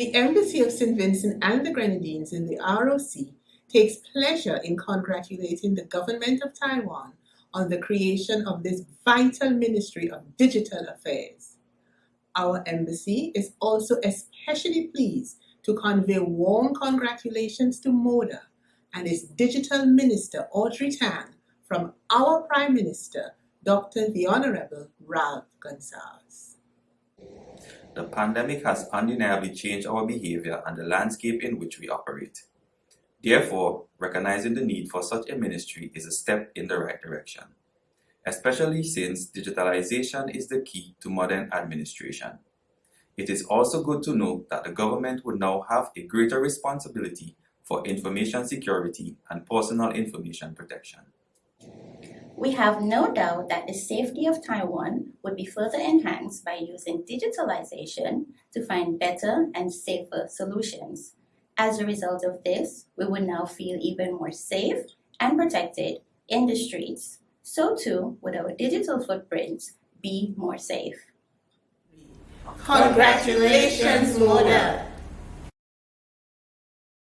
The Embassy of St. Vincent and the Grenadines in the ROC takes pleasure in congratulating the government of Taiwan on the creation of this vital Ministry of Digital Affairs. Our embassy is also especially pleased to convey warm congratulations to MODA and its Digital Minister Audrey Tang from our Prime Minister, Dr. the Honorable Ralph Gonsalves. The pandemic has undeniably changed our behavior and the landscape in which we operate. Therefore, recognizing the need for such a ministry is a step in the right direction, especially since digitalization is the key to modern administration. It is also good to note that the government would now have a greater responsibility for information security and personal information protection. We have no doubt that the safety of Taiwan would be further enhanced by using digitalization to find better and safer solutions. As a result of this, we would now feel even more safe and protected in the streets. So too would our digital footprints be more safe. Congratulations, Moda!